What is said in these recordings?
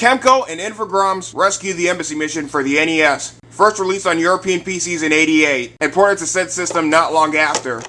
Kemco and Infogrames rescue the embassy mission for the NES, first released on European PCs in 88, and ported to said system not long after.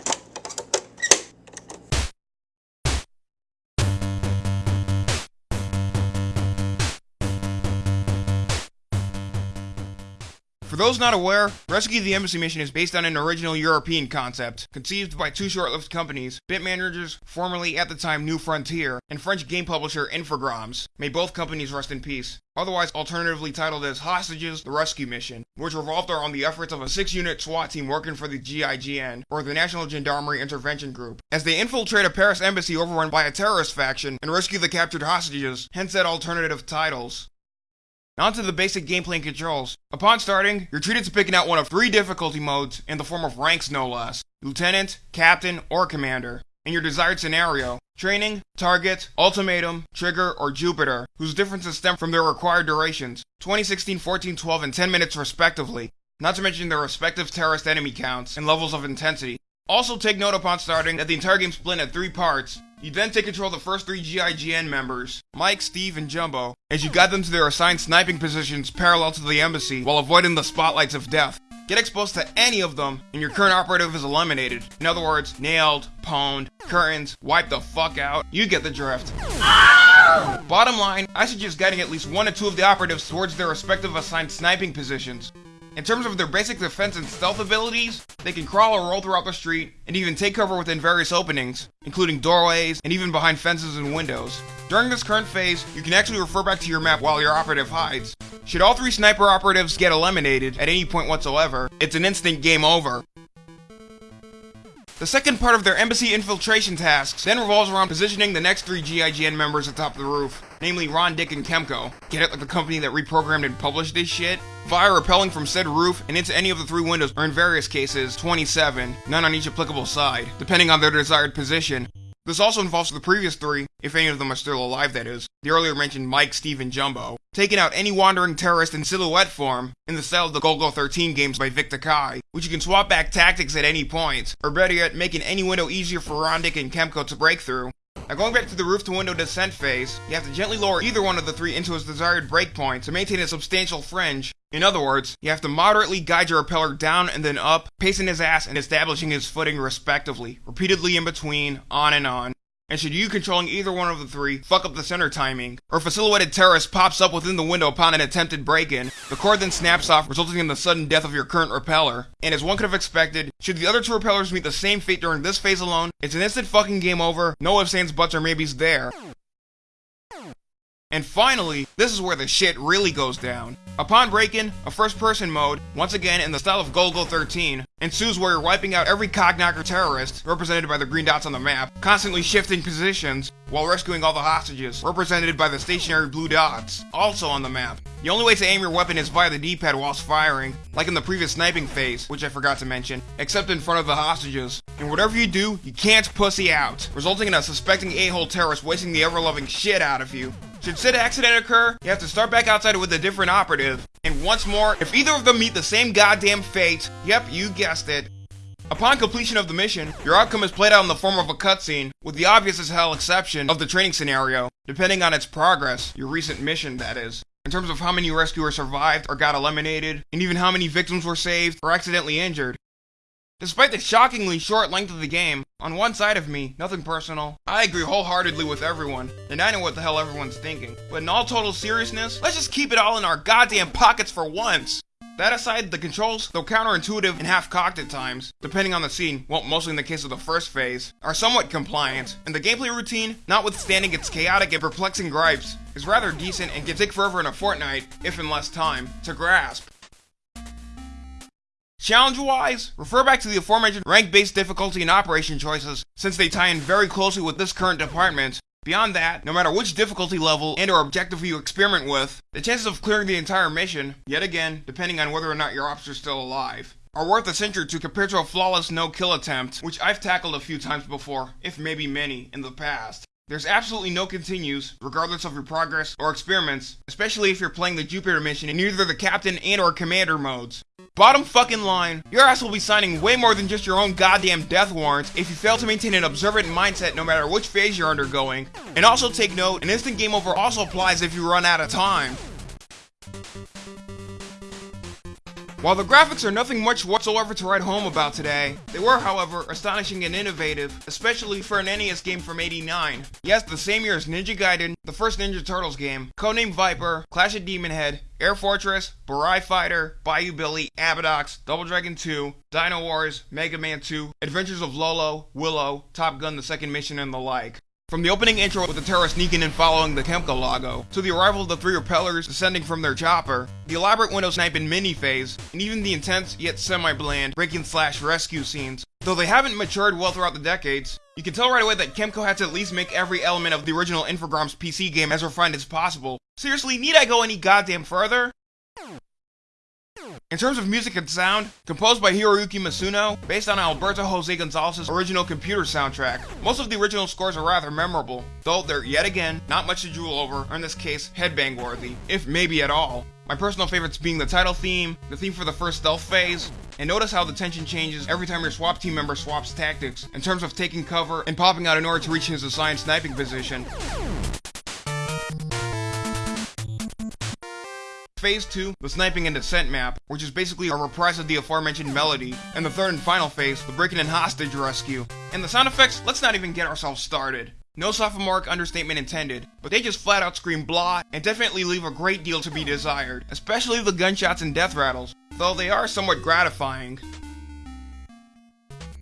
For those not aware, Rescue the Embassy Mission is based on an original European concept, conceived by two short-lived companies, Bit Managers, formerly at the time New Frontier, and French game publisher Infogrames. May both companies rest in peace. Otherwise alternatively titled as Hostages, the Rescue Mission, which revolved around the efforts of a six-unit SWAT team working for the GIGN, or the National Gendarmerie Intervention Group, as they infiltrate a Paris embassy overrun by a terrorist faction and rescue the captured hostages, hence that alternative titles. Now to the basic gameplay and controls. Upon starting, you're treated to picking out one of three difficulty modes in the form of ranks no less. Lieutenant, Captain, or Commander. In your desired scenario, Training, Target, Ultimatum, Trigger, or Jupiter, whose differences stem from their required durations, 2016, 14, 12, and 10 minutes respectively, not to mention their respective terrorist enemy counts and levels of intensity. Also take note upon starting that the entire game split into three parts, you then take control of the first three GIGN members, Mike, Steve, and Jumbo, as you guide them to their assigned sniping positions parallel to the embassy while avoiding the spotlights of death. Get exposed to any of them, and your current operative is eliminated. In other words, nailed, pwned, curtains, wipe the fuck out. You get the drift. Bottom line, I suggest guiding at least one or two of the operatives towards their respective assigned sniping positions. In terms of their basic defense and stealth abilities, they can crawl or roll throughout the street, and even take cover within various openings, including doorways, and even behind fences and windows. During this current phase, you can actually refer back to your map while your operative hides. Should all three sniper operatives get eliminated at any point whatsoever, it's an instant game over. The second part of their embassy infiltration tasks then revolves around positioning the next three GIGN members atop the roof, namely Ron, Dick, and Kemco. Get it like the company that reprogrammed and published this shit? Via repelling from said roof and into any of the three windows, or in various cases, 27, none on each applicable side, depending on their desired position. This also involves the previous three, if any of them are still alive that is, the earlier mentioned Mike, Steve, and Jumbo, taking out any wandering terrorist in silhouette form, in the style of the Golgo 13 games by Vic Tokai, which you can swap back tactics at any point, or better yet, making any window easier for Rondic and Kemco to break through. Now going back to the roof to window descent phase, you have to gently lower either one of the three into its desired breakpoint to maintain a substantial fringe. In other words, you have to moderately guide your repeller down and then up, pacing his ass and establishing his footing respectively, repeatedly in between, on and on. And should you controlling either one of the three fuck up the center timing, or if a silhouetted terrorist pops up within the window upon an attempted break-in, the cord then snaps off, resulting in the sudden death of your current repeller. And as one could have expected, should the other two repellers meet the same fate during this phase alone, it's an instant fucking game over, no ifs, ands, buts, or maybes there. And finally, this is where the shit really goes down. Upon break-in, a first-person mode, once again in the style of Golgo 13, ensues where you're wiping out every cogknocker terrorist, represented by the green dots on the map, constantly shifting positions, while rescuing all the hostages, represented by the stationary blue dots, also on the map. The only way to aim your weapon is via the D-pad whilst firing, like in the previous sniping phase, which I forgot to mention, except in front of the hostages. And whatever you do, you can't pussy out, resulting in a suspecting a-hole terrorist wasting the ever-loving shit out of you. Should said accident occur, you have to start back outside with a different operative. And once more, if either of them meet the same goddamn fate, yep, you guessed it. Upon completion of the mission, your outcome is played out in the form of a cutscene, with the obvious as hell exception of the training scenario, depending on its progress, your recent mission that is. In terms of how many rescuers survived or got eliminated, and even how many victims were saved or accidentally injured. Despite the shockingly short length of the game, on one side of me, nothing personal, I agree wholeheartedly with everyone, and I know what the hell everyone's thinking. But in all total seriousness, let's just keep it all in our goddamn pockets for once! That aside, the controls, though counterintuitive and half-cocked at times, depending on the scene, well, mostly in the case of the first phase, are somewhat compliant, and the gameplay routine, notwithstanding its chaotic and perplexing gripes, is rather decent and can take forever in a fortnight, if in less time, to grasp. Challenge-wise, refer back to the aforementioned rank-based difficulty and operation choices, since they tie in very closely with this current department. Beyond that, no matter which difficulty level and or objective you experiment with, the chances of clearing the entire mission, yet again, depending on whether or not your ops are still alive, are worth a century to compared to a flawless no-kill attempt, which I've tackled a few times before, if maybe many, in the past. There's absolutely no continues, regardless of your progress or experiments, especially if you're playing the Jupiter mission in either the captain and or commander modes. Bottom fucking line, your ass will be signing way more than just your own goddamn death warrants if you fail to maintain an observant mindset no matter which phase you're undergoing. And also take note, an instant game over also applies if you run out of time. While the graphics are nothing much whatsoever to write home about today, they were, however, astonishing and innovative, especially for an NES game from 89. Yes, the same year as Ninja Gaiden, the first Ninja Turtles game, Codename Viper, Clash of Demon Head, Air Fortress, Burai Fighter, Bayou Billy, Abadox, Double Dragon 2, Dino Wars, Mega Man 2, Adventures of Lolo, Willow, Top Gun The Second Mission, and the like. From the opening intro with the terrorists sneaking in following the Kemco logo, to the arrival of the three repellers descending from their chopper, the elaborate window sniping mini phase, and even the intense yet semi-bland breaking slash rescue scenes. Though they haven't matured well throughout the decades, you can tell right away that Kemco had to at least make every element of the original Infogrames PC game as refined as possible. Seriously, need I go any goddamn further? In terms of music and sound, composed by Hiroyuki Masuno, based on Alberto Jose Gonzalez's original computer soundtrack, most of the original scores are rather memorable, though they're yet again not much to drool over, or in this case, headbang worthy, if maybe at all. My personal favorites being the title theme, the theme for the first stealth phase, and notice how the tension changes every time your SWAT team member swaps tactics in terms of taking cover and popping out in order to reach his assigned sniping position. Phase 2, the sniping and descent map, which is basically a reprise of the aforementioned melody, and the third and final phase, the breaking and hostage rescue. And the sound effects, let's not even get ourselves started. No sophomoric understatement intended, but they just flat out scream blah and definitely leave a great deal to be desired, especially the gunshots and death rattles, though they are somewhat gratifying.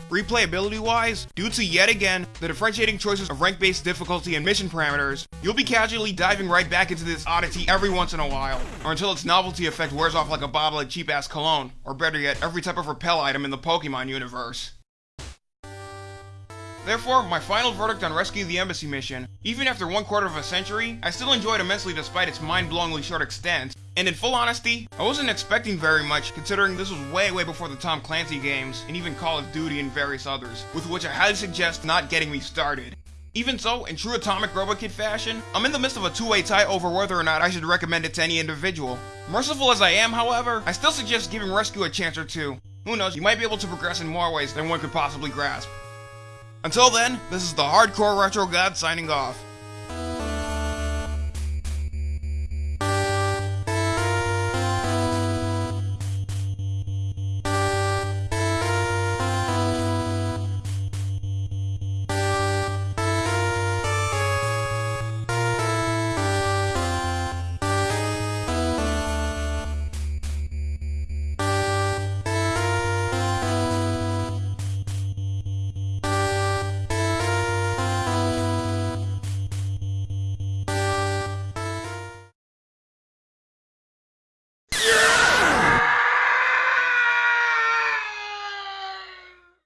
Replayability wise, due to yet again the differentiating choices of rank based difficulty and mission parameters, you'll be casually diving right back into this oddity every once in a while, or until its novelty effect wears off like a bottle of cheap ass cologne, or better yet, every type of repel item in the Pokemon universe. Therefore, my final verdict on Rescue the Embassy mission, even after one quarter of a century, I still enjoyed immensely despite its mind-blowingly short extent, and in full honesty, I wasn't expecting very much considering this was way way before the Tom Clancy games, and even Call of Duty and various others, with which I highly suggest not getting me started. Even so, in true Atomic Robokid fashion, I'm in the midst of a two-way tie over whether or not I should recommend it to any individual. Merciful as I am, however, I still suggest giving Rescue a chance or two. Who knows, you might be able to progress in more ways than one could possibly grasp. Until then, this is the Hardcore Retro God signing off.